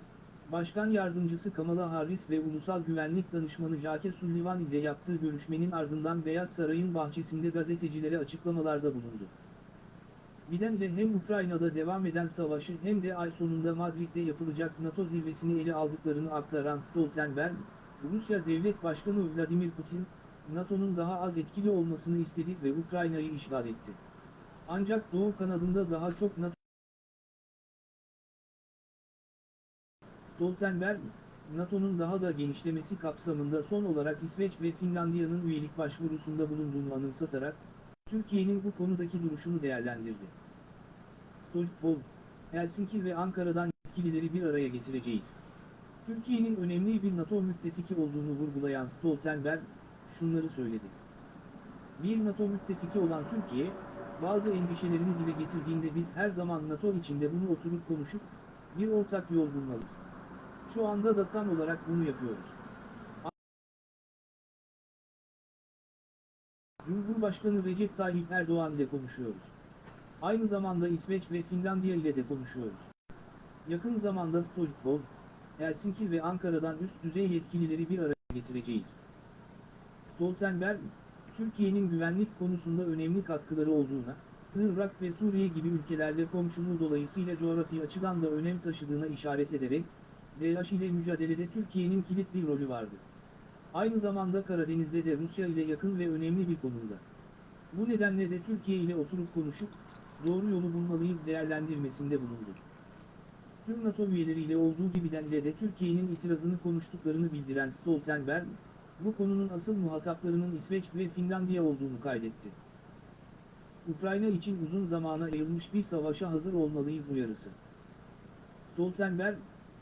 [SPEAKER 2] Başkan Yardımcısı Kamala Harris ve Ulusal Güvenlik Danışmanı Jake Sullivan ile yaptığı görüşmenin ardından Beyaz Saray'ın bahçesinde gazetecilere açıklamalarda bulundu. Biden ile hem Ukrayna'da devam eden savaşı hem de ay sonunda Madrid'de yapılacak NATO zirvesini ele aldıklarını aktaran Stoltenberg, Rusya Devlet Başkanı Vladimir Putin, NATO'nun daha az etkili olmasını istedi ve Ukrayna'yı işgal etti. Ancak Doğu kanadında daha çok NATO Stoltenberg, NATO'nun daha da genişlemesi kapsamında son olarak İsveç ve Finlandiya'nın üyelik başvurusunda bulunduğunu anımsatarak, Türkiye'nin bu konudaki duruşunu değerlendirdi. Stockholm, Helsinki ve Ankara'dan yetkilileri bir araya getireceğiz. Türkiye'nin önemli bir NATO müttefiki olduğunu vurgulayan Stoltenberg, şunları söyledi. Bir NATO müttefiki olan Türkiye, bazı endişelerini dile getirdiğinde biz her zaman NATO içinde bunu oturup konuşup, bir ortak yol bulmalıyız. Şu anda da tam olarak bunu yapıyoruz. Cumhurbaşkanı Recep Tayyip Erdoğan ile konuşuyoruz. Aynı zamanda İsveç ve Finlandiya ile de konuşuyoruz. Yakın zamanda Stockholm, Helsinki ve Ankara'dan üst düzey yetkilileri bir araya getireceğiz. Stoltenberg, Türkiye'nin güvenlik konusunda önemli katkıları olduğuna, Irak ve Suriye gibi ülkelerle komşuluğu dolayısıyla coğrafi açıdan da önem taşıdığına işaret ederek, DAEŞ ile mücadelede Türkiye'nin kilit bir rolü vardı. Aynı zamanda Karadeniz'de de Rusya ile yakın ve önemli bir konumda. Bu nedenle de Türkiye ile oturup konuşup, doğru yolu bulmalıyız değerlendirmesinde bulundu. Tüm NATO üyeleriyle olduğu gibi denle de Türkiye'nin itirazını konuştuklarını bildiren Stoltenberg, bu konunun asıl muhataplarının İsveç ve Finlandiya olduğunu kaydetti. Ukrayna için uzun zamana yayılmış bir savaşa hazır olmalıyız uyarısı. Stoltenberg,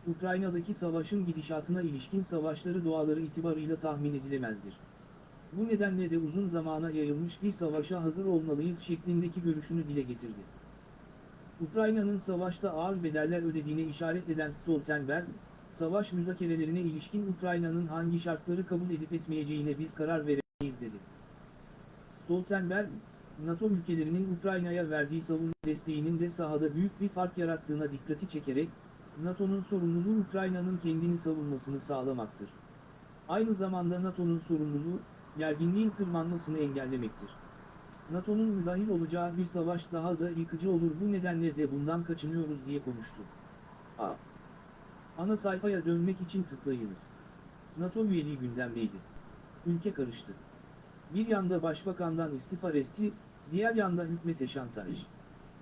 [SPEAKER 2] Ukrayna'daki savaşın gidişatına ilişkin savaşları doğaları itibarıyla tahmin edilemezdir. Bu nedenle de uzun zamana yayılmış bir savaşa hazır olmalıyız şeklindeki görüşünü dile getirdi. Ukrayna'nın savaşta ağır bedeller ödediğine işaret eden Stoltenberg, savaş müzakerelerine ilişkin Ukrayna'nın hangi şartları kabul edip etmeyeceğine biz karar veremeyiz dedi. Stoltenberg, NATO ülkelerinin Ukrayna'ya verdiği savunma desteğinin de sahada büyük bir fark yarattığına dikkati çekerek, NATO'nun sorumluluğu Ukrayna'nın kendini savunmasını sağlamaktır. Aynı zamanda NATO'nun sorumluluğu, gerginliğin tırmanmasını engellemektir. NATO'nun müdahil olacağı bir savaş daha da yıkıcı olur bu nedenle de bundan kaçınıyoruz diye konuştu. A. Ana sayfaya dönmek için tıklayınız. NATO üyeliği gündemdeydi. Ülke karıştı. Bir yanda başbakandan istifa resti, diğer yanda hükmete şantaj.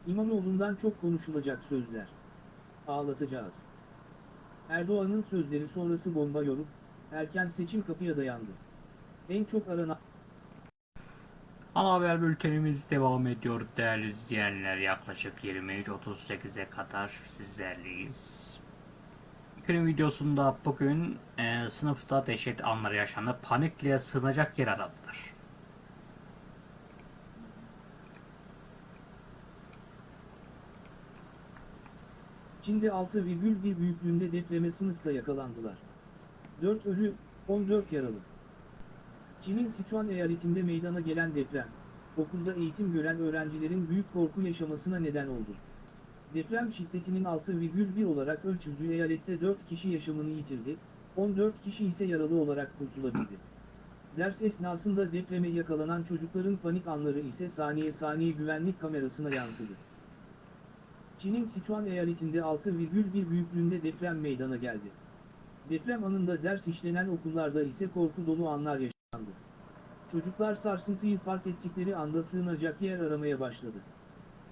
[SPEAKER 2] İmamoğlu'ndan çok konuşulacak sözler. Ağlatacağız. Erdoğan'ın sözleri sonrası bomba yorup, erken seçim kapıya dayandı. En çok aranan
[SPEAKER 1] Ana haber bültenimiz devam ediyor değerli izleyenler. Yaklaşık 23.38'e kadar sizlerleyiz. Günün videosunda bugün e, sınıfta dehşet anları yaşandı. Panikle sığınacak yer aradılar.
[SPEAKER 2] Çin'de 6,1 büyüklüğünde depreme sınıfta yakalandılar. 4 ölü, 14 yaralı. Çin'in Sichuan eyaletinde meydana gelen deprem, okulda eğitim gören öğrencilerin büyük korku yaşamasına neden oldu. Deprem şiddetinin 6,1 olarak ölçüldüğü eyalette 4 kişi yaşamını yitirdi, 14 kişi ise yaralı olarak kurtulabildi. Ders esnasında depreme yakalanan çocukların panik anları ise saniye saniye güvenlik kamerasına yansıdı. Çin'in Sichuan eyaletinde 6,1 büyüklüğünde deprem meydana geldi. Deprem anında ders işlenen okullarda ise korku dolu anlar yaşandı. Çocuklar sarsıntıyı fark ettikleri anda sığınacak yer aramaya başladı.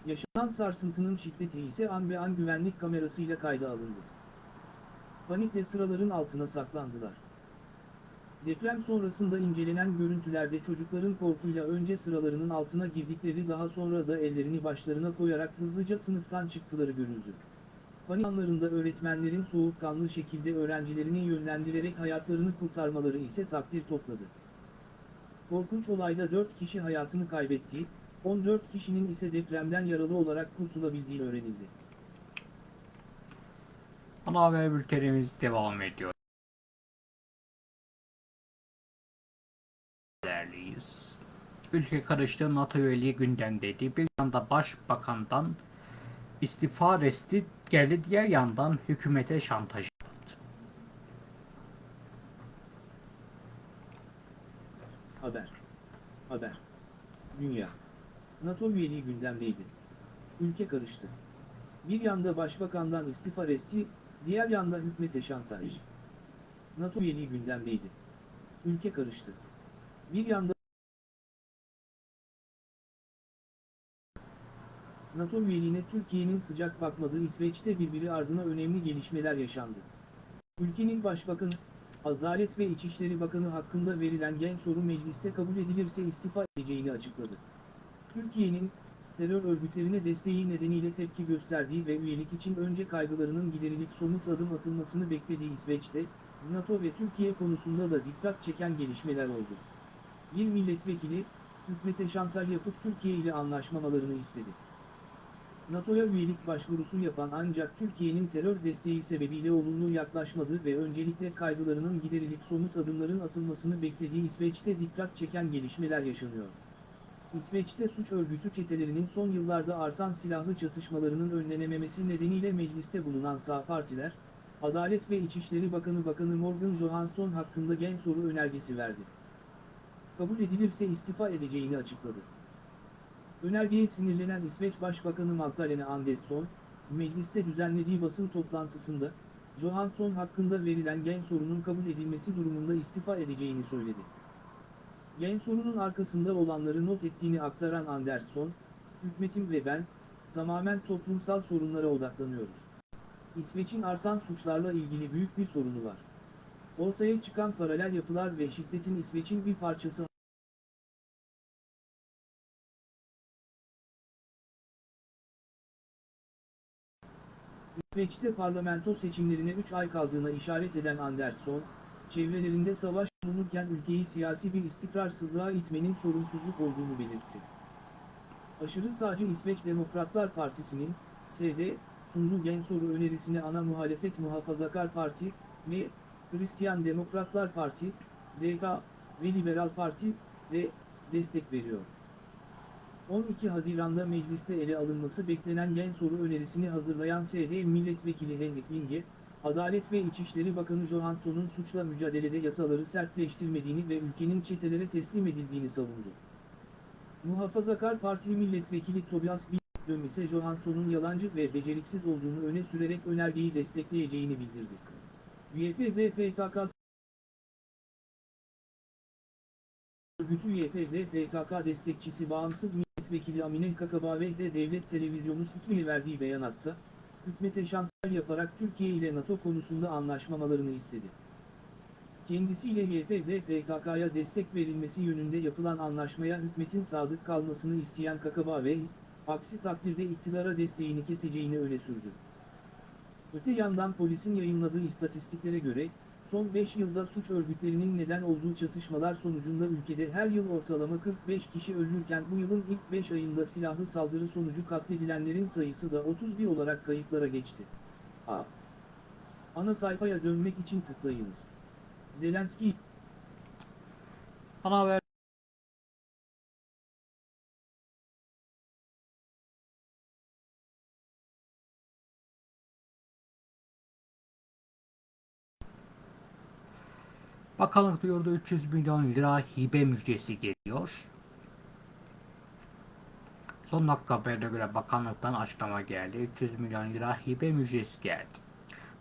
[SPEAKER 2] Yaşanan sarsıntının şiddeti ise an be an güvenlik kamerasıyla kayda alındı. Panikle sıraların altına saklandılar. Deprem sonrasında incelenen görüntülerde çocukların korkuyla önce sıralarının altına girdikleri daha sonra da ellerini başlarına koyarak hızlıca sınıftan çıktıları görüldü. Panik anlarında öğretmenlerin soğukkanlı şekilde öğrencilerini yönlendirerek hayatlarını kurtarmaları ise takdir topladı. Korkunç olayda 4 kişi hayatını kaybetti, 14 kişinin ise depremden yaralı olarak kurtulabildiği öğrenildi.
[SPEAKER 1] Ana haber bültenimiz devam ediyor. Değerliyiz. Ülke karıştı NATO üyeliği gündemdeydi. Bir yanda başbakandan istifa resti geldi diğer yandan hükümete şantaj yapıldı.
[SPEAKER 2] Haber. Haber. Dünya. NATO üyeliği gündemdeydi. Ülke karıştı. Bir yanda başbakandan istifa resti, diğer yanda hükmete şantaj. NATO üyeliği gündemdeydi. Ülke karıştı. Bir yanda NATO üyeliğine Türkiye'nin sıcak bakmadığı İsveç'te birbiri ardına önemli gelişmeler yaşandı. Ülkenin başbakanı, Adalet ve İçişleri Bakanı hakkında verilen gen soru mecliste kabul edilirse istifa edeceğini açıkladı. Türkiye'nin, terör örgütlerine desteği nedeniyle tepki gösterdiği ve üyelik için önce kaygılarının giderilip somut adım atılmasını beklediği İsveç'te, NATO ve Türkiye konusunda da dikkat çeken gelişmeler oldu. Bir milletvekili, hükmete şantaj yapıp Türkiye ile anlaşmamalarını istedi. NATO'ya üyelik başvurusu yapan ancak Türkiye'nin terör desteği sebebiyle olumlu yaklaşmadı ve öncelikle kaygılarının giderilip somut adımların atılmasını beklediği İsveç'te dikkat çeken gelişmeler yaşanıyor. İsveç'te suç örgütü çetelerinin son yıllarda artan silahlı çatışmalarının önlenememesi nedeniyle mecliste bulunan sağ partiler, Adalet ve İçişleri Bakanı Bakanı Morgan Johansson hakkında gen soru önergesi verdi. Kabul edilirse istifa edeceğini açıkladı. Önergeye sinirlenen İsveç Başbakanı Magdalena Andersson, mecliste düzenlediği basın toplantısında, Johansson hakkında verilen gen sorunun kabul edilmesi durumunda istifa edeceğini söyledi. Gen sorunun arkasında olanları not ettiğini aktaran Andersson, hükmetim ve ben, tamamen toplumsal sorunlara odaklanıyoruz. İsveç'in artan suçlarla ilgili büyük bir sorunu var. Ortaya çıkan paralel yapılar ve şiddetin İsveç'in bir parçası İsveç'te parlamento seçimlerine 3 ay kaldığına işaret eden Andersson, çevrelerinde savaş bulunurken ülkeyi siyasi bir istikrarsızlığa itmenin sorumsuzluk olduğunu belirtti. Aşırı sağcı İsveç Demokratlar Partisi'nin, SD, sunduğu gen soru önerisine ana muhalefet Muhafazakar Parti, ve Hristiyan Demokratlar Parti, DK ve Liberal Parti, de destek veriyor. 12 Haziran'da mecliste ele alınması beklenen gen soru önerisini hazırlayan SD Milletvekili Henrik Winge, Adalet ve İçişleri Bakanı Johansson'un suçla mücadelede yasaları sertleştirmediğini ve ülkenin çetelere teslim edildiğini savundu. Muhafazakar Partili Milletvekili Tobias Billström Johansson'un yalancı ve beceriksiz olduğunu öne sürerek önergeyi destekleyeceğini bildirdi. YPG PKK Örgütü YPG PKK destekçisi bağımsız milletvekili Amine Kakabaveh de devlet televizyonu Sputnik'e verdiği beyanatta, hükümete şantaj yaparak Türkiye ile NATO konusunda anlaşmamalarını istedi. Kendisiyle YPG PKK'ya destek verilmesi yönünde yapılan anlaşmaya hükümetin sadık kalmasını isteyen Kakabaveh, aksi takdirde iktidara desteğini keseceğini öne sürdü. Öte yandan polisin yayınladığı istatistiklere göre, son 5 yılda suç örgütlerinin neden olduğu çatışmalar sonucunda ülkede her yıl ortalama 45 kişi ölürken bu yılın ilk 5 ayında silahlı saldırı sonucu katledilenlerin sayısı da 31 olarak kayıtlara geçti. A. Ana sayfaya dönmek için tıklayınız. Zelenski
[SPEAKER 1] Ana haber Bakanlık duyurdu 300 milyon lira hibe müjdesi geliyor. Son dakika haberine göre bakanlıktan açıklama geldi. 300 milyon lira hibe müjdesi geldi.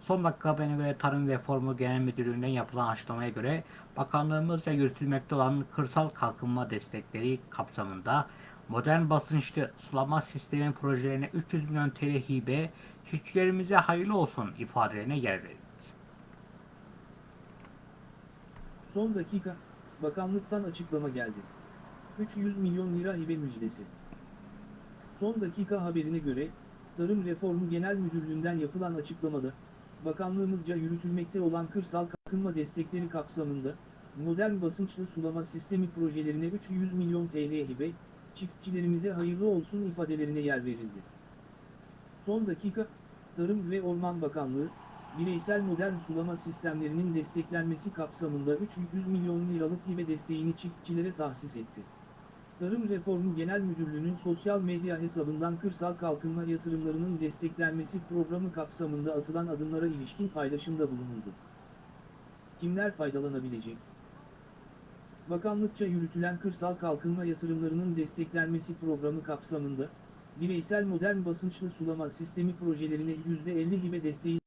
[SPEAKER 1] Son dakika haberine göre Tarım Reformu Genel Müdürlüğü'nden yapılan açıklamaya göre bakanlığımızca yürütülmekte olan kırsal kalkınma destekleri kapsamında modern basınçlı sulama sistemi projelerine 300 milyon TL hibe çiftçilerimize hayırlı olsun ifadelerine yer verildi.
[SPEAKER 2] Son dakika, bakanlıktan açıklama geldi. 300 milyon lira hibe müjdesi. Son dakika haberine göre, Tarım Reformu Genel Müdürlüğü'nden yapılan açıklamada, bakanlığımızca yürütülmekte olan kırsal kalkınma destekleri kapsamında, modern basınçlı sulama sistemi projelerine 300 milyon TL hibe, çiftçilerimize hayırlı olsun ifadelerine yer verildi. Son dakika, Tarım ve Orman Bakanlığı, bireysel modern sulama sistemlerinin desteklenmesi kapsamında 300 milyon liralık hibe desteğini çiftçilere tahsis etti. Tarım Reformu Genel Müdürlüğü'nün sosyal medya hesabından kırsal kalkınma yatırımlarının desteklenmesi programı kapsamında atılan adımlara ilişkin paylaşımda bulunuldu. Kimler faydalanabilecek? Bakanlıkça yürütülen kırsal kalkınma yatırımlarının desteklenmesi programı kapsamında, bireysel modern basınçlı sulama sistemi projelerine %50 hibe desteği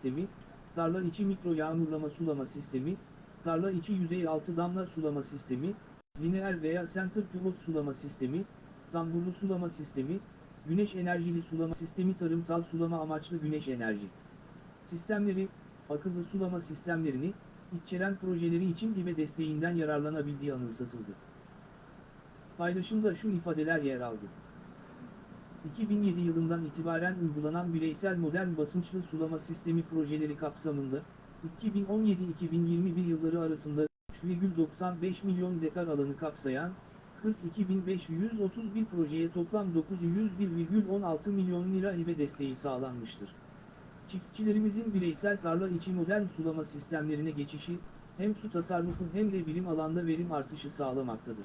[SPEAKER 2] sistemi, tarla içi mikro yağmurlama sulama sistemi, tarla içi yüzey altı damla sulama sistemi, lineer veya center pivot sulama sistemi, tamburlu sulama sistemi, güneş enerjili sulama sistemi tarımsal sulama amaçlı güneş enerji sistemleri, akıllı sulama sistemlerini, içeren projeleri için hibe desteğinden yararlanabildiği anımsatıldı. Paylaşımda şu ifadeler yer aldı. 2007 yılından itibaren uygulanan bireysel modern basınçlı sulama sistemi projeleri kapsamında, 2017-2021 yılları arasında 3,95 milyon dekar alanı kapsayan, 42.531 projeye toplam 901,16 milyon lira hibe desteği sağlanmıştır. Çiftçilerimizin bireysel tarla içi modern sulama sistemlerine geçişi, hem su tasarrufu hem de birim alanda verim artışı sağlamaktadır.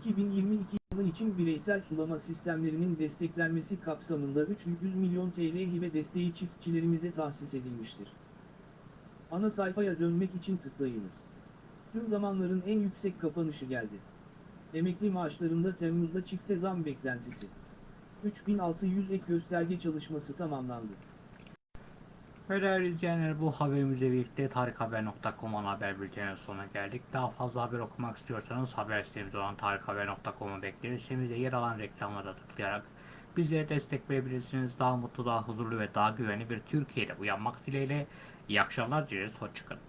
[SPEAKER 2] 2022 yılı için bireysel sulama sistemlerinin desteklenmesi kapsamında 300 milyon TL hibe desteği çiftçilerimize tahsis edilmiştir. Ana sayfaya dönmek için tıklayınız. Tüm zamanların en yüksek kapanışı geldi. Emekli maaşlarında Temmuz'da çifte zam beklentisi. 3600 ek gösterge çalışması tamamlandı.
[SPEAKER 1] Ve değerli izleyenler bu haberimizle birlikte tarikhaber.com ana haber bülteninin sonuna geldik. Daha fazla haber okumak istiyorsanız haber sitemiz olan tarikhaber.com'u bekleriz. Sitemizde yer alan reklamlara tıklayarak bizlere destek verebilirsiniz. Daha mutlu, daha huzurlu ve daha güvenli bir Türkiye'de uyanmak dileğiyle. İyi akşamlar dileriz. Hoşçakalın.